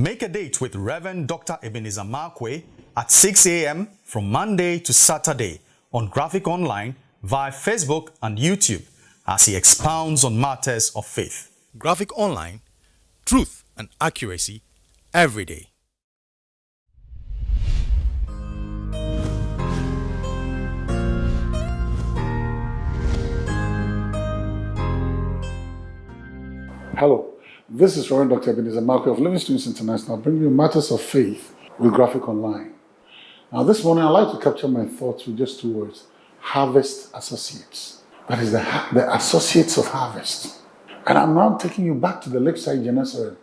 Make a date with Reverend Dr. Ebenezer Markwei at 6 a.m. from Monday to Saturday on Graphic Online via Facebook and YouTube as he expounds on matters of faith. Graphic Online, truth and accuracy every day. Hello, this is Reverend Dr. Ebenezer Markwei of Living Streams International bringing you matters of faith with Graphic Online. Now this morning I'd like to capture my thoughts with just two words, Harvest Associates. That is the, the associates of harvest. And I'm now taking you back to the lakeside Gennesaret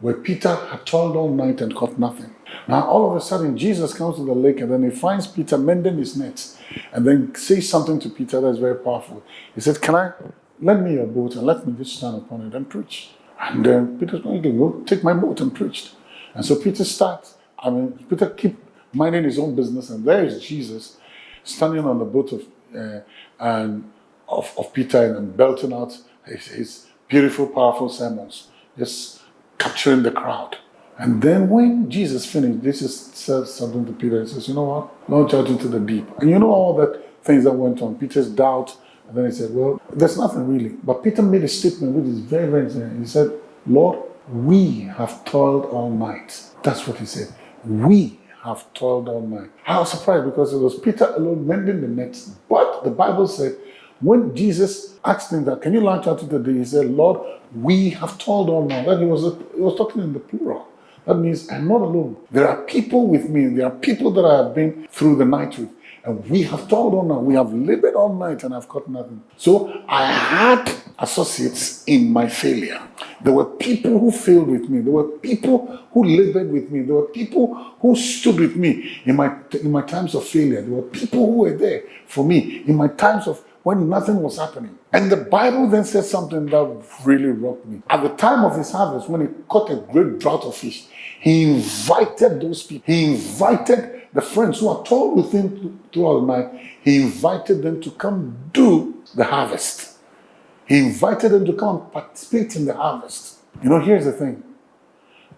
where Peter had toiled all night and caught nothing. Now all of a sudden Jesus comes to the lake and then he finds Peter mending his nets and then says something to Peter that's very powerful. He said, can I, lend me your boat and let me just stand upon it and preach. And then Peter's going, okay, go take my boat and preached. And so Peter starts, I mean, Peter keep minding his own business and there is Jesus standing on the boat of, uh, and of, of Peter and belting out his, his beautiful, powerful sermons, just capturing the crowd. And then when Jesus finished, Jesus says something to Peter. He says, you know what? Launch out into the deep. And you know all that things that went on. Peter's doubt, and then he said, well, there's nothing really. But Peter made a statement which is very, very interesting. He said, Lord, we have toiled all night. That's what he said. We have toiled all night. I was surprised because it was Peter alone mending the nets. But the Bible said, when Jesus asked him that, can you launch out into the deep? He said, Lord, we have toiled all night. That he was, he was talking in the plural. That means I'm not alone. There are people with me. There are people that I have been through the night with. And we have toiled all night. We have labored all night and I've got nothing. So I had associates in my failure. There were people who failed with me. There were people who labored with me. There were people who stood with me in my, in my times of failure. There were people who were there for me in my times of when nothing was happening. And the Bible then says something that really rocked me. At the time of his harvest, when he caught a great drought of fish, he invited those people. He invited the friends who are told with him throughout the night. He invited them to come do the harvest. He invited them to come participate in the harvest. You know, here's the thing.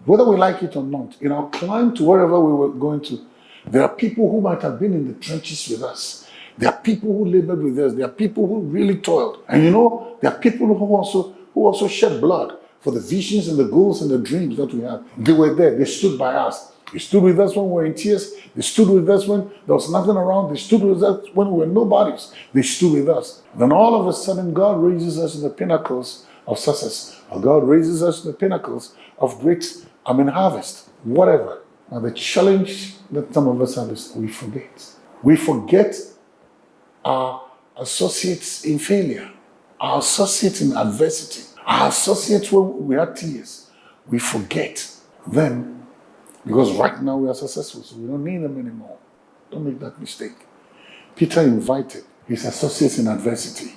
Whether we like it or not, in our climb to wherever we were going to, there are people who might have been in the trenches with us. There are people who labored with us. There are people who really toiled. And you know, there are people who also, who also shed blood for the visions and the goals and the dreams that we have. They were there. They stood by us. They stood with us when we were in tears. They stood with us when there was nothing around. They stood with us when we were nobodies. They stood with us. Then all of a sudden, God raises us in the pinnacles of success. Or God raises us in the pinnacles of great, I mean, harvest, whatever. Now, the challenge that some of us have is we forget. We forget our associates in failure, our associates in adversity, our associates when we had tears. We forget them because right now we are successful, so we don't need them anymore. Don't make that mistake. Peter invited his associates in adversity,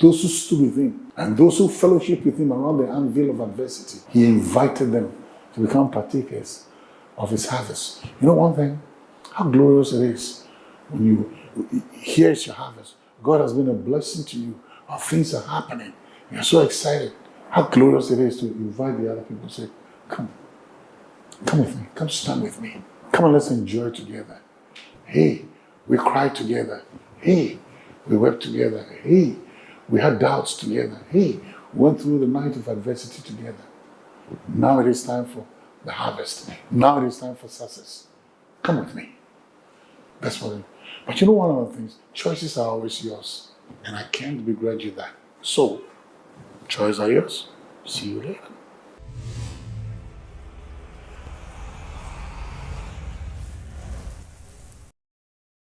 those who stood with him, and those who fellowship with him around the anvil of adversity. He invited them to become partakers of his harvest. You know one thing? How glorious it is when you here's your harvest. God has been a blessing to you. Or things are happening. You're so excited. How glorious it is to invite the other people. To say, come, come with me. Come stand with me. Come and let's enjoy together. Hey, we cried together. Hey, we wept together. Hey, we had doubts together. Hey, we went through the night of adversity together. Now it is time for the harvest. Now it is time for success. Come with me. That's what But you know one of the things, choices are always yours. And I can't begrudge you that. So, choices are yours. See you later.